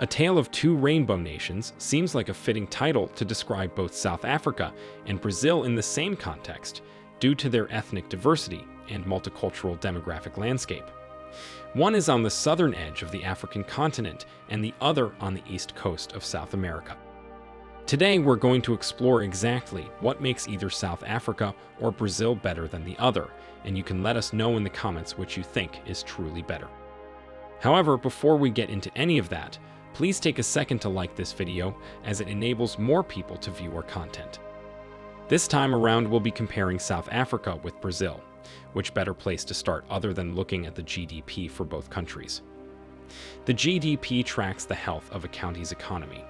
A Tale of Two Rainbow Nations seems like a fitting title to describe both South Africa and Brazil in the same context, due to their ethnic diversity and multicultural demographic landscape. One is on the southern edge of the African continent and the other on the east coast of South America. Today, we're going to explore exactly what makes either South Africa or Brazil better than the other, and you can let us know in the comments which you think is truly better. However, before we get into any of that, please take a second to like this video as it enables more people to view our content. This time around, we'll be comparing South Africa with Brazil. Which better place to start other than looking at the GDP for both countries? The GDP tracks the health of a county's economy.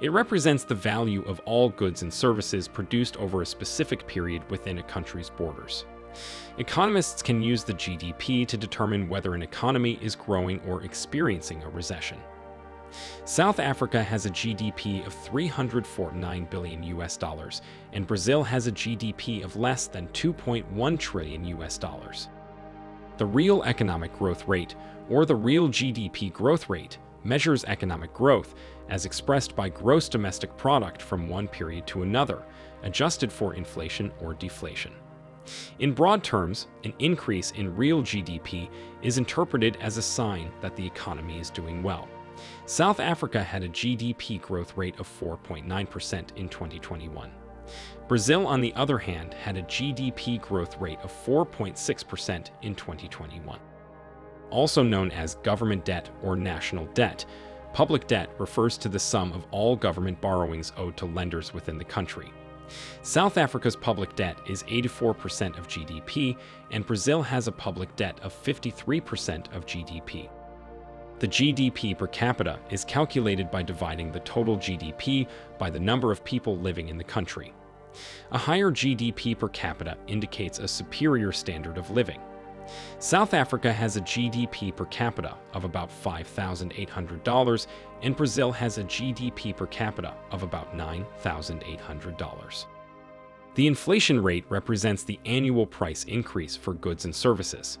It represents the value of all goods and services produced over a specific period within a country's borders. Economists can use the GDP to determine whether an economy is growing or experiencing a recession. South Africa has a GDP of 349 billion US dollars, and Brazil has a GDP of less than 2.1 trillion US dollars. The real economic growth rate, or the real GDP growth rate, measures economic growth as expressed by gross domestic product from one period to another, adjusted for inflation or deflation. In broad terms, an increase in real GDP is interpreted as a sign that the economy is doing well. South Africa had a GDP growth rate of 4.9% in 2021. Brazil, on the other hand, had a GDP growth rate of 4.6% in 2021. Also known as government debt or national debt, public debt refers to the sum of all government borrowings owed to lenders within the country. South Africa's public debt is 84% of GDP, and Brazil has a public debt of 53% of GDP. The GDP per capita is calculated by dividing the total GDP by the number of people living in the country. A higher GDP per capita indicates a superior standard of living. South Africa has a GDP per capita of about $5,800, and Brazil has a GDP per capita of about $9,800. The inflation rate represents the annual price increase for goods and services.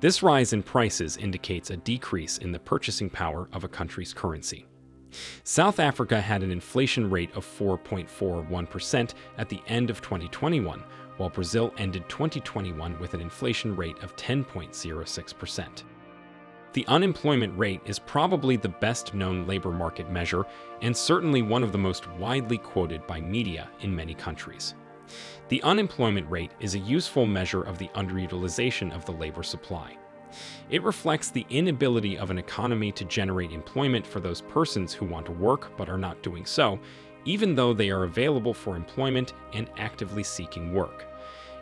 This rise in prices indicates a decrease in the purchasing power of a country's currency. South Africa had an inflation rate of 4.41% at the end of 2021, while Brazil ended 2021 with an inflation rate of 10.06%. The unemployment rate is probably the best known labor market measure and certainly one of the most widely quoted by media in many countries. The unemployment rate is a useful measure of the underutilization of the labor supply. It reflects the inability of an economy to generate employment for those persons who want to work but are not doing so, even though they are available for employment and actively seeking work.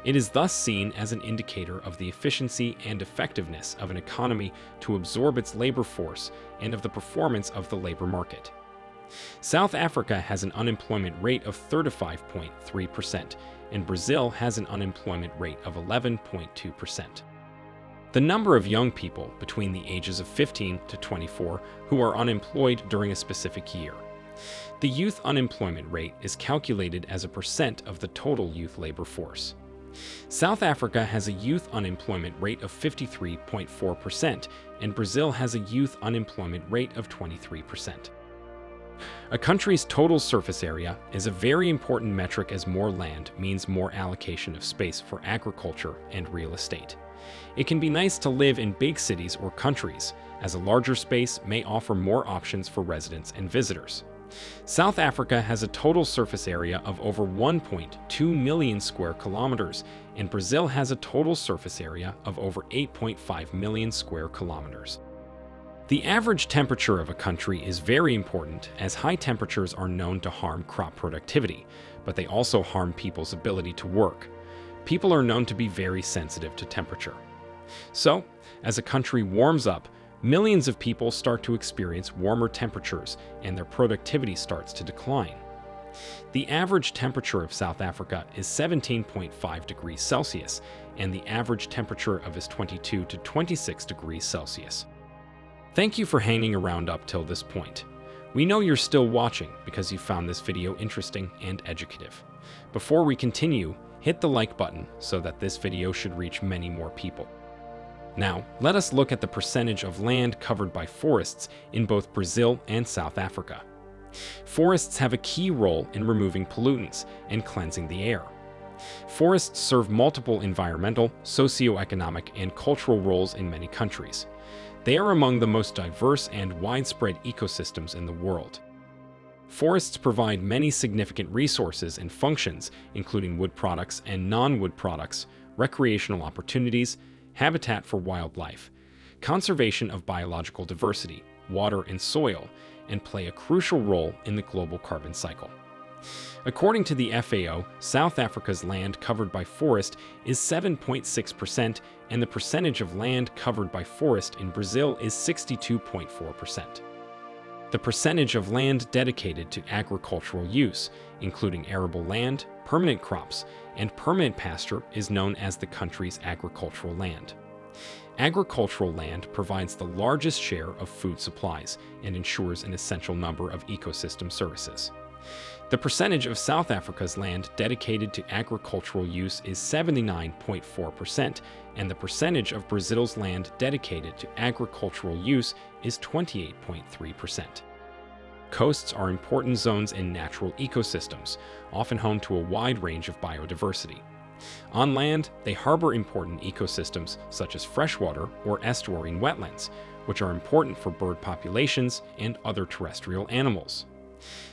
It is thus seen as an indicator of the efficiency and effectiveness of an economy to absorb its labor force and of the performance of the labor market. South Africa has an unemployment rate of 35.3%, and Brazil has an unemployment rate of 11.2%. The number of young people between the ages of 15 to 24 who are unemployed during a specific year. The youth unemployment rate is calculated as a percent of the total youth labor force. South Africa has a youth unemployment rate of 53.4%, and Brazil has a youth unemployment rate of 23%. A country's total surface area is a very important metric as more land means more allocation of space for agriculture and real estate. It can be nice to live in big cities or countries, as a larger space may offer more options for residents and visitors. South Africa has a total surface area of over 1.2 million square kilometers, and Brazil has a total surface area of over 8.5 million square kilometers. The average temperature of a country is very important as high temperatures are known to harm crop productivity, but they also harm people's ability to work. People are known to be very sensitive to temperature. So, as a country warms up, millions of people start to experience warmer temperatures and their productivity starts to decline. The average temperature of South Africa is 17.5 degrees Celsius, and the average temperature of is 22 to 26 degrees Celsius. Thank you for hanging around up till this point. We know you're still watching because you found this video interesting and educative. Before we continue, hit the like button so that this video should reach many more people. Now, let us look at the percentage of land covered by forests in both Brazil and South Africa. Forests have a key role in removing pollutants and cleansing the air. Forests serve multiple environmental, socio-economic, and cultural roles in many countries. They are among the most diverse and widespread ecosystems in the world. Forests provide many significant resources and functions, including wood products and non-wood products, recreational opportunities, habitat for wildlife, conservation of biological diversity, water and soil, and play a crucial role in the global carbon cycle. According to the FAO, South Africa's land covered by forest is 7.6%, and the percentage of land covered by forest in Brazil is 62.4%. The percentage of land dedicated to agricultural use, including arable land, permanent crops, and permanent pasture, is known as the country's agricultural land. Agricultural land provides the largest share of food supplies and ensures an essential number of ecosystem services. The percentage of South Africa's land dedicated to agricultural use is 79.4%, and the percentage of Brazil's land dedicated to agricultural use is 28.3%. Coasts are important zones in natural ecosystems, often home to a wide range of biodiversity. On land, they harbor important ecosystems such as freshwater or estuarine wetlands, which are important for bird populations and other terrestrial animals.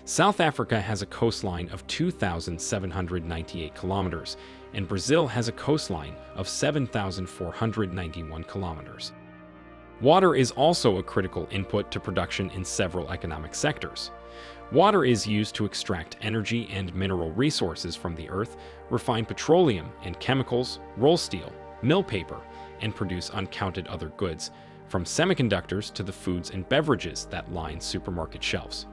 South Africa has a coastline of 2,798 kilometers, and Brazil has a coastline of 7,491 kilometers. Water is also a critical input to production in several economic sectors. Water is used to extract energy and mineral resources from the earth, refine petroleum and chemicals, roll steel, mill paper, and produce uncounted other goods, from semiconductors to the foods and beverages that line supermarket shelves.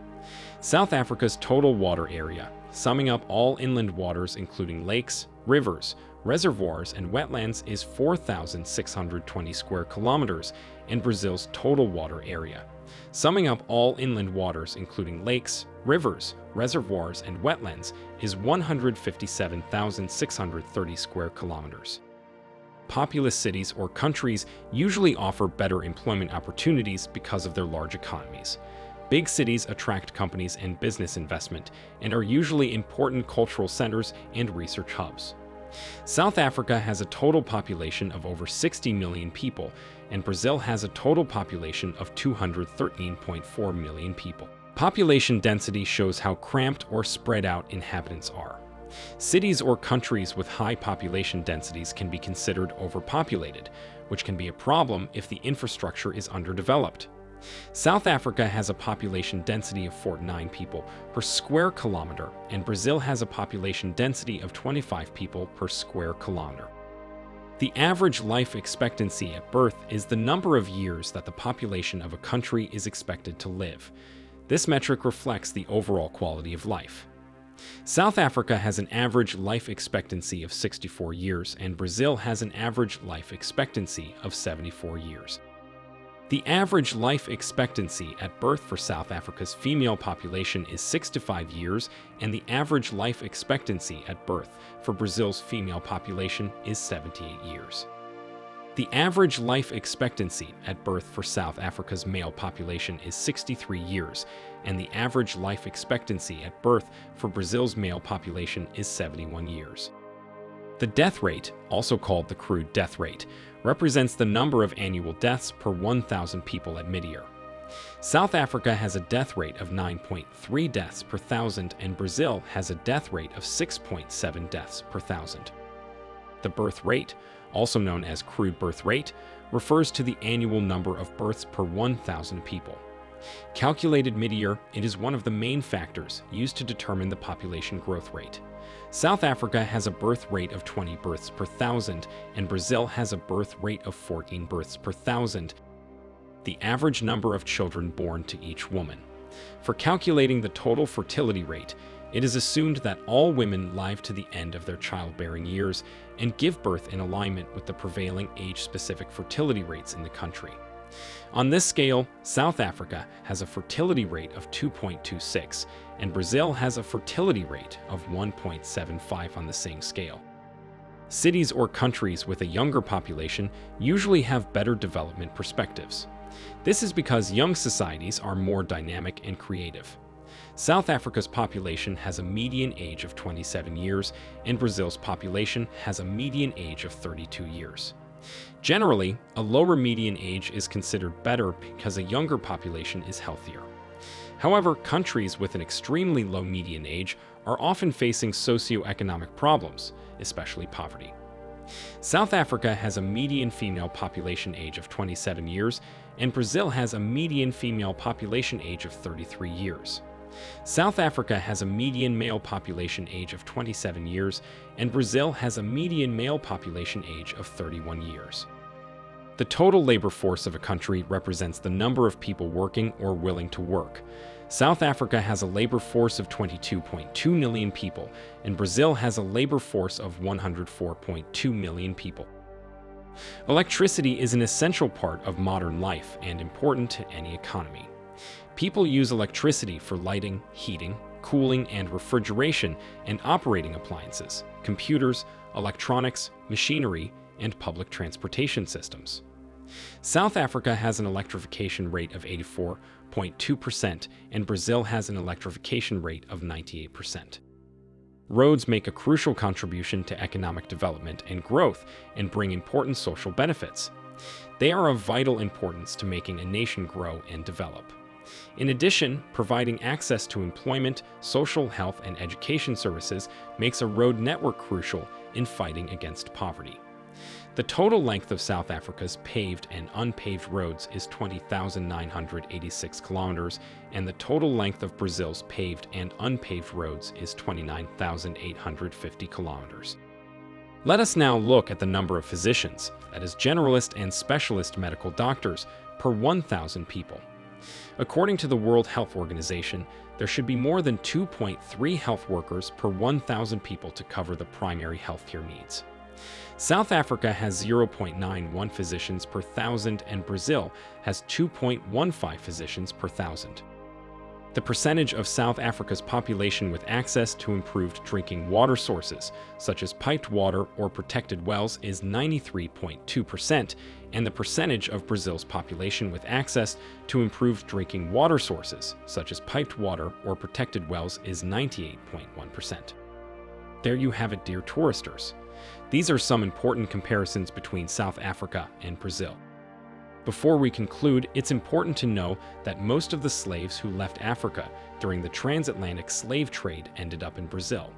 South Africa's total water area, summing up all inland waters including lakes, rivers, reservoirs, and wetlands is 4,620 square kilometers, and Brazil's total water area, summing up all inland waters including lakes, rivers, reservoirs, and wetlands is 157,630 square kilometers. Populous cities or countries usually offer better employment opportunities because of their large economies. Big cities attract companies and business investment and are usually important cultural centers and research hubs. South Africa has a total population of over 60 million people, and Brazil has a total population of 213.4 million people. Population density shows how cramped or spread out inhabitants are. Cities or countries with high population densities can be considered overpopulated, which can be a problem if the infrastructure is underdeveloped. South Africa has a population density of 49 people per square kilometer, and Brazil has a population density of 25 people per square kilometer. The average life expectancy at birth is the number of years that the population of a country is expected to live. This metric reflects the overall quality of life. South Africa has an average life expectancy of 64 years, and Brazil has an average life expectancy of 74 years. The average life expectancy at birth for South Africa's female population is 6 to 5 years, and the average life expectancy at birth for Brazil's female population is 78 years. The average life expectancy at birth for South Africa's male population is 63 years, and the average life expectancy at birth for Brazil's male population is 71 years. The death rate, also called the crude death rate, represents the number of annual deaths per 1,000 people at mid-year. South Africa has a death rate of 9.3 deaths per thousand, and Brazil has a death rate of 6.7 deaths per thousand. The birth rate, also known as crude birth rate, refers to the annual number of births per 1,000 people. Calculated mid-year, it is one of the main factors used to determine the population growth rate. South Africa has a birth rate of 20 births per thousand, and Brazil has a birth rate of 14 births per thousand, the average number of children born to each woman. For calculating the total fertility rate, it is assumed that all women live to the end of their childbearing years and give birth in alignment with the prevailing age-specific fertility rates in the country. On this scale, South Africa has a fertility rate of 2.26, and Brazil has a fertility rate of 1.75 on the same scale. cities or countries with a younger population usually have better development perspectives. This is because young societies are more dynamic and creative. South Africa's population has a median age of 27 years, and Brazil's population has a median age of 32 years. Generally, a lower median age is considered better because a younger population is healthier. However, countries with an extremely low median age are often facing socioeconomic problems, especially poverty. South Africa has a median female population age of 27 years, and Brazil has a median female population age of 33 years. South Africa has a median male population age of 27 years, and Brazil has a median male population age of 31 years. The total labor force of a country represents the number of people working or willing to work. South Africa has a labor force of 22.2 million people, and Brazil has a labor force of 104.2 million people. Electricity is an essential part of modern life and important to any economy. People use electricity for lighting, heating, cooling, and refrigeration and operating appliances, computers, electronics, machinery, and public transportation systems. South Africa has an electrification rate of 84.2%, and Brazil has an electrification rate of 98%. Roads make a crucial contribution to economic development and growth and bring important social benefits. They are of vital importance to making a nation grow and develop. In addition, providing access to employment, social health, and education services makes a road network crucial in fighting against poverty. The total length of South Africa's paved and unpaved roads is 20,986 kilometers, and the total length of Brazil's paved and unpaved roads is 29,850 kilometers. Let us now look at the number of physicians, that is generalist and specialist medical doctors, per 1,000 people. According to the World Health Organization, there should be more than 2.3 health workers per 1,000 people to cover the primary healthcare needs. South Africa has 0.91 physicians per thousand and Brazil has 2.15 physicians per thousand. The percentage of South Africa's population with access to improved drinking water sources, such as piped water or protected wells, is 93.2%, and the percentage of Brazil's population with access to improved drinking water sources, such as piped water or protected wells, is 98.1%. There you have it, dear touristers. These are some important comparisons between South Africa and Brazil. Before we conclude, it's important to know that most of the slaves who left Africa during the transatlantic slave trade ended up in Brazil.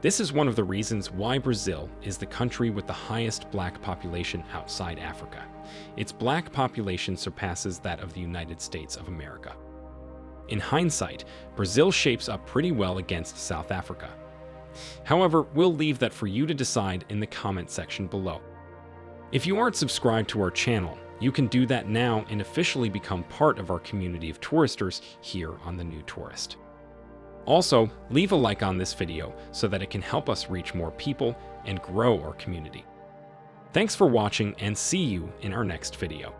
This is one of the reasons why Brazil is the country with the highest black population outside Africa. Its black population surpasses that of the United States of America. In hindsight, Brazil shapes up pretty well against South Africa. However, we'll leave that for you to decide in the comment section below. If you aren't subscribed to our channel, you can do that now and officially become part of our community of touristers here on The New Tourist. Also, leave a like on this video so that it can help us reach more people and grow our community. Thanks for watching and see you in our next video.